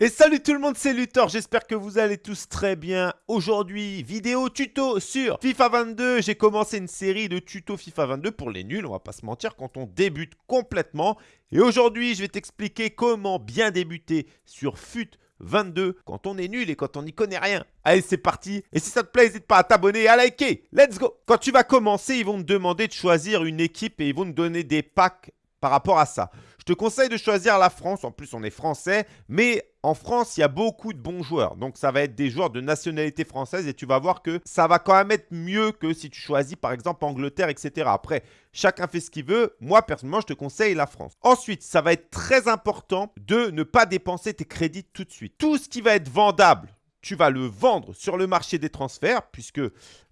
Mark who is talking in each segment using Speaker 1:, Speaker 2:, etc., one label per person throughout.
Speaker 1: Et salut tout le monde, c'est Luthor, j'espère que vous allez tous très bien. Aujourd'hui, vidéo tuto sur FIFA 22. J'ai commencé une série de tutos FIFA 22 pour les nuls, on va pas se mentir, quand on débute complètement. Et aujourd'hui, je vais t'expliquer comment bien débuter sur FUT 22 quand on est nul et quand on n'y connaît rien. Allez, c'est parti. Et si ça te plaît, n'hésite pas à t'abonner et à liker. Let's go Quand tu vas commencer, ils vont te demander de choisir une équipe et ils vont te donner des packs par rapport à ça. Je te conseille de choisir la France. En plus, on est français. Mais en France, il y a beaucoup de bons joueurs. Donc, ça va être des joueurs de nationalité française. Et tu vas voir que ça va quand même être mieux que si tu choisis, par exemple, Angleterre, etc. Après, chacun fait ce qu'il veut. Moi, personnellement, je te conseille la France. Ensuite, ça va être très important de ne pas dépenser tes crédits tout de suite. Tout ce qui va être vendable, tu vas le vendre sur le marché des transferts, puisque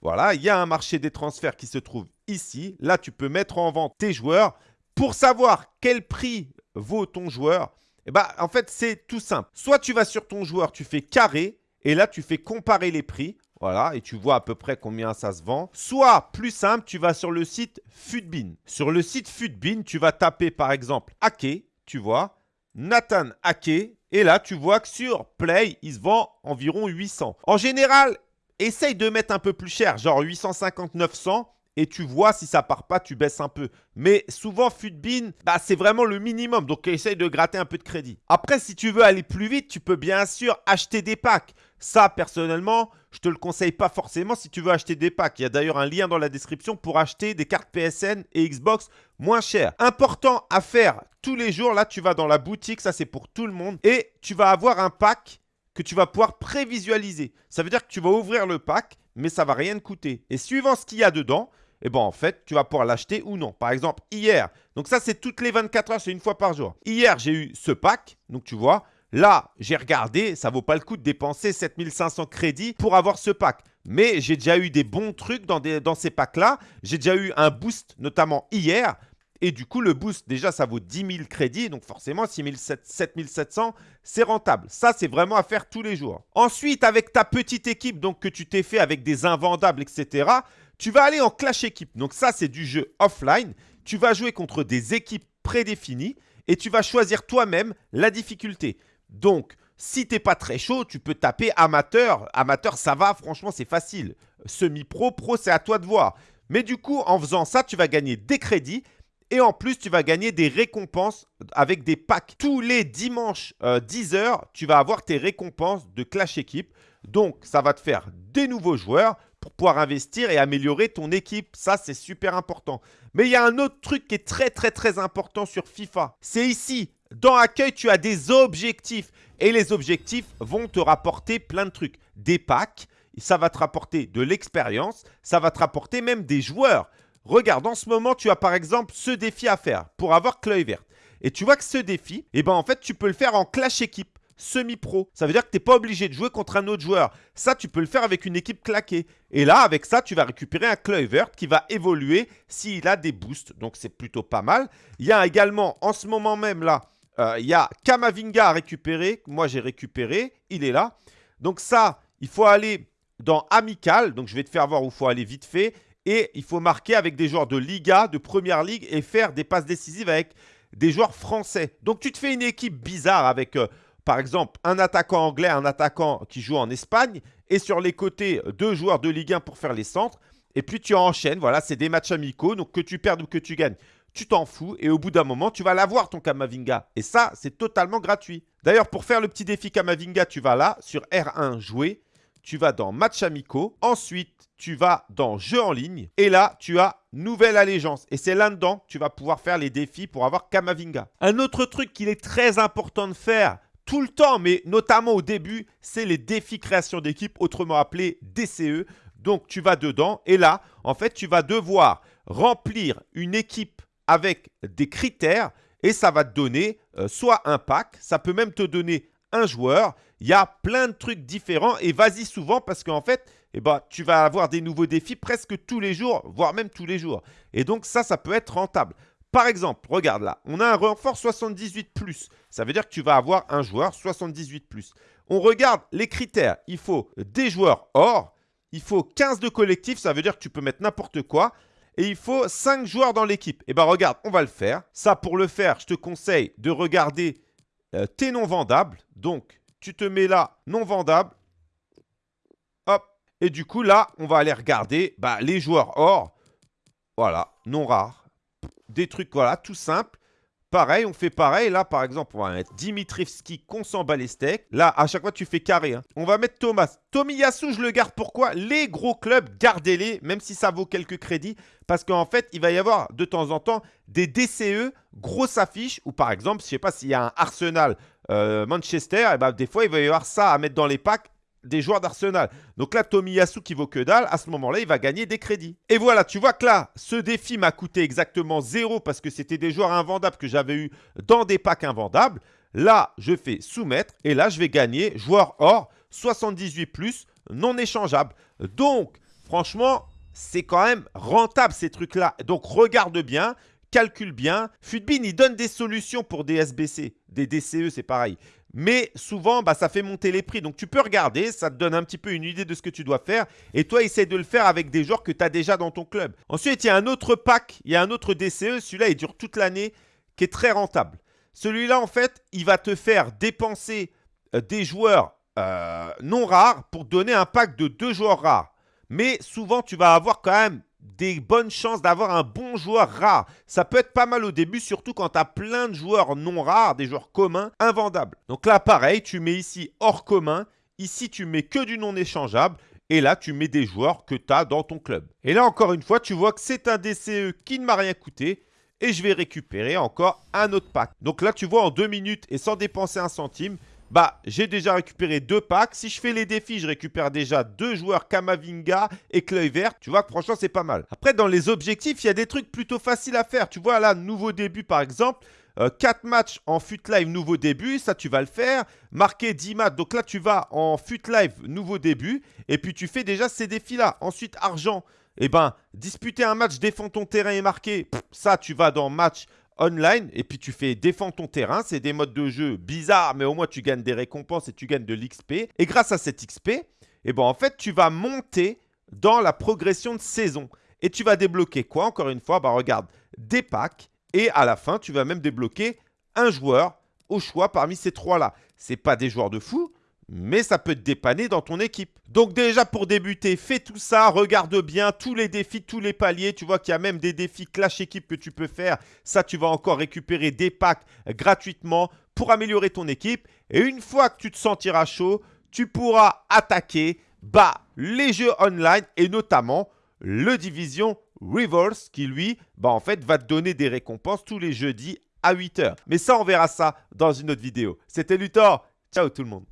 Speaker 1: voilà, il y a un marché des transferts qui se trouve ici. Là, tu peux mettre en vente tes joueurs. Pour savoir quel prix vaut ton joueur, eh ben, en fait, c'est tout simple. Soit tu vas sur ton joueur, tu fais carré, et là, tu fais comparer les prix. Voilà, et tu vois à peu près combien ça se vend. Soit, plus simple, tu vas sur le site Futbin. Sur le site Futbin, tu vas taper par exemple Ake, tu vois, Nathan Ake, et là, tu vois que sur Play, il se vend environ 800. En général, essaye de mettre un peu plus cher, genre 850, 900 et tu vois si ça part pas, tu baisses un peu. Mais souvent, Futbin, bah, c'est vraiment le minimum. Donc, essaye de gratter un peu de crédit. Après, si tu veux aller plus vite, tu peux bien sûr acheter des packs. Ça, personnellement, je te le conseille pas forcément si tu veux acheter des packs. Il y a d'ailleurs un lien dans la description pour acheter des cartes PSN et Xbox moins chères. Important à faire tous les jours. Là, tu vas dans la boutique. Ça, c'est pour tout le monde. Et tu vas avoir un pack que tu vas pouvoir prévisualiser. Ça veut dire que tu vas ouvrir le pack, mais ça va rien te coûter. Et suivant ce qu'il y a dedans, et eh bon, en fait, tu vas pouvoir l'acheter ou non. Par exemple, hier, donc ça, c'est toutes les 24 heures, c'est une fois par jour. Hier, j'ai eu ce pack, donc tu vois, là, j'ai regardé, ça vaut pas le coup de dépenser 7500 crédits pour avoir ce pack. Mais j'ai déjà eu des bons trucs dans, ces packs-là. J'ai déjà eu un boost, notamment hier. Et du coup, le boost, déjà, ça vaut 10 000 crédits. Donc forcément, 7 700, c'est rentable. Ça, c'est vraiment à faire tous les jours. Ensuite, avec ta petite équipe donc que tu t'es fait avec des invendables, etc., tu vas aller en clash équipe. Donc ça, c'est du jeu offline. Tu vas jouer contre des équipes prédéfinies et tu vas choisir toi-même la difficulté. Donc, si tu n'es pas très chaud, tu peux taper amateur. Amateur, ça va, franchement, c'est facile. Semi-pro, pro, c'est à toi de voir. Mais du coup, en faisant ça, tu vas gagner des crédits et en plus, tu vas gagner des récompenses avec des packs. Tous les dimanches 10h, euh, tu vas avoir tes récompenses de Clash Équipe. Donc, ça va te faire des nouveaux joueurs pour pouvoir investir et améliorer ton équipe. Ça, c'est super important. Mais il y a un autre truc qui est très, très, très important sur FIFA. C'est ici. Dans Accueil, tu as des objectifs. Et les objectifs vont te rapporter plein de trucs. Des packs, ça va te rapporter de l'expérience, ça va te rapporter même des joueurs. Regarde, en ce moment, tu as par exemple ce défi à faire pour avoir verte. Et tu vois que ce défi, eh ben, en fait, tu peux le faire en clash équipe semi-pro. Ça veut dire que tu n'es pas obligé de jouer contre un autre joueur. Ça, tu peux le faire avec une équipe claquée. Et là, avec ça, tu vas récupérer un Kluivert qui va évoluer s'il a des boosts. Donc, c'est plutôt pas mal. Il y a également, en ce moment même là, euh, il y a Kamavinga à récupérer. Moi, j'ai récupéré. Il est là. Donc ça, il faut aller dans Amical. Donc, je vais te faire voir où il faut aller vite fait. Et il faut marquer avec des joueurs de Liga, de Première Ligue et faire des passes décisives avec des joueurs français. Donc, tu te fais une équipe bizarre avec... Euh, par exemple, un attaquant anglais, un attaquant qui joue en Espagne, et sur les côtés, deux joueurs de Ligue 1 pour faire les centres. Et puis tu enchaînes, voilà, c'est des matchs amicaux, donc que tu perdes ou que tu gagnes, tu t'en fous. Et au bout d'un moment, tu vas l'avoir ton Kamavinga. Et ça, c'est totalement gratuit. D'ailleurs, pour faire le petit défi Kamavinga, tu vas là, sur R1, jouer. Tu vas dans match amicaux. Ensuite, tu vas dans jeu en ligne. Et là, tu as nouvelle allégeance. Et c'est là-dedans que tu vas pouvoir faire les défis pour avoir Kamavinga. Un autre truc qu'il est très important de faire, tout le temps, mais notamment au début, c'est les défis création d'équipe, autrement appelés DCE. Donc, tu vas dedans et là, en fait, tu vas devoir remplir une équipe avec des critères et ça va te donner euh, soit un pack, ça peut même te donner un joueur. Il y a plein de trucs différents et vas-y souvent parce qu'en fait, eh ben, tu vas avoir des nouveaux défis presque tous les jours, voire même tous les jours. Et donc ça, ça peut être rentable. Par exemple, regarde là, on a un renfort 78+. Ça veut dire que tu vas avoir un joueur 78+. On regarde les critères. Il faut des joueurs or. Il faut 15 de collectif. Ça veut dire que tu peux mettre n'importe quoi. Et il faut 5 joueurs dans l'équipe. Et eh bien regarde, on va le faire. Ça, pour le faire, je te conseille de regarder euh, tes noms vendables. Donc, tu te mets là, non vendable. Hop. Et du coup, là, on va aller regarder bah, les joueurs or. Voilà, non rares. Des trucs, voilà, tout simple. Pareil, on fait pareil. Là, par exemple, on va mettre Dimitrivski, qu'on s'en bat les steaks. Là, à chaque fois, tu fais carré. Hein. On va mettre Thomas. Tomiyasu, je le garde. Pourquoi? Les gros clubs, gardez-les, même si ça vaut quelques crédits. Parce qu'en fait, il va y avoir de temps en temps des DCE, grosses affiches. Ou par exemple, je ne sais pas s'il y a un Arsenal euh, Manchester, et ben, des fois, il va y avoir ça à mettre dans les packs des joueurs d'Arsenal. Donc là, Tomiyasu qui vaut que dalle, à ce moment-là, il va gagner des crédits. Et voilà, tu vois que là, ce défi m'a coûté exactement zéro parce que c'était des joueurs invendables que j'avais eu dans des packs invendables. Là, je fais soumettre et là, je vais gagner joueur or 78 plus non échangeable. Donc, franchement, c'est quand même rentable ces trucs-là. Donc, regarde bien calcule bien. Futbin, il donne des solutions pour des SBC, des DCE, c'est pareil. Mais souvent, bah, ça fait monter les prix. Donc, tu peux regarder, ça te donne un petit peu une idée de ce que tu dois faire. Et toi, essaie de le faire avec des joueurs que tu as déjà dans ton club. Ensuite, il y a un autre pack, il y a un autre DCE. Celui-là, il dure toute l'année, qui est très rentable. Celui-là, en fait, il va te faire dépenser euh, des joueurs euh, non rares pour donner un pack de deux joueurs rares. Mais souvent, tu vas avoir quand même des bonnes chances d'avoir un bon joueur rare. Ça peut être pas mal au début, surtout quand tu as plein de joueurs non rares, des joueurs communs, invendables. Donc là, pareil, tu mets ici hors commun. Ici, tu mets que du non échangeable. Et là, tu mets des joueurs que tu as dans ton club. Et là, encore une fois, tu vois que c'est un DCE qui ne m'a rien coûté. Et je vais récupérer encore un autre pack. Donc là, tu vois, en deux minutes et sans dépenser un centime, bah, j'ai déjà récupéré deux packs. Si je fais les défis, je récupère déjà deux joueurs Kamavinga et Cleuil Vert. Tu vois que franchement, c'est pas mal. Après, dans les objectifs, il y a des trucs plutôt faciles à faire. Tu vois là, nouveau début par exemple. 4 euh, matchs en fut live nouveau début, ça tu vas le faire. Marquer 10 matchs, donc là tu vas en fut live nouveau début. Et puis tu fais déjà ces défis-là. Ensuite, argent, eh ben, disputer un match, défends ton terrain et marquer, ça tu vas dans match online et puis tu fais défendre ton terrain. C'est des modes de jeu bizarres, mais au moins tu gagnes des récompenses et tu gagnes de l'XP. Et grâce à cette XP, eh ben, en fait, tu vas monter dans la progression de saison. Et tu vas débloquer quoi Encore une fois, bah regarde, des packs. Et à la fin, tu vas même débloquer un joueur au choix parmi ces trois-là. Ce pas des joueurs de fou, mais ça peut te dépanner dans ton équipe. Donc déjà pour débuter, fais tout ça, regarde bien tous les défis, tous les paliers. Tu vois qu'il y a même des défis clash équipe que tu peux faire. Ça, tu vas encore récupérer des packs gratuitement pour améliorer ton équipe. Et une fois que tu te sentiras chaud, tu pourras attaquer bah, les jeux online et notamment le Division Reverse qui lui, bah, en fait, va te donner des récompenses tous les jeudis à 8h. Mais ça, on verra ça dans une autre vidéo. C'était Luthor. Ciao tout le monde.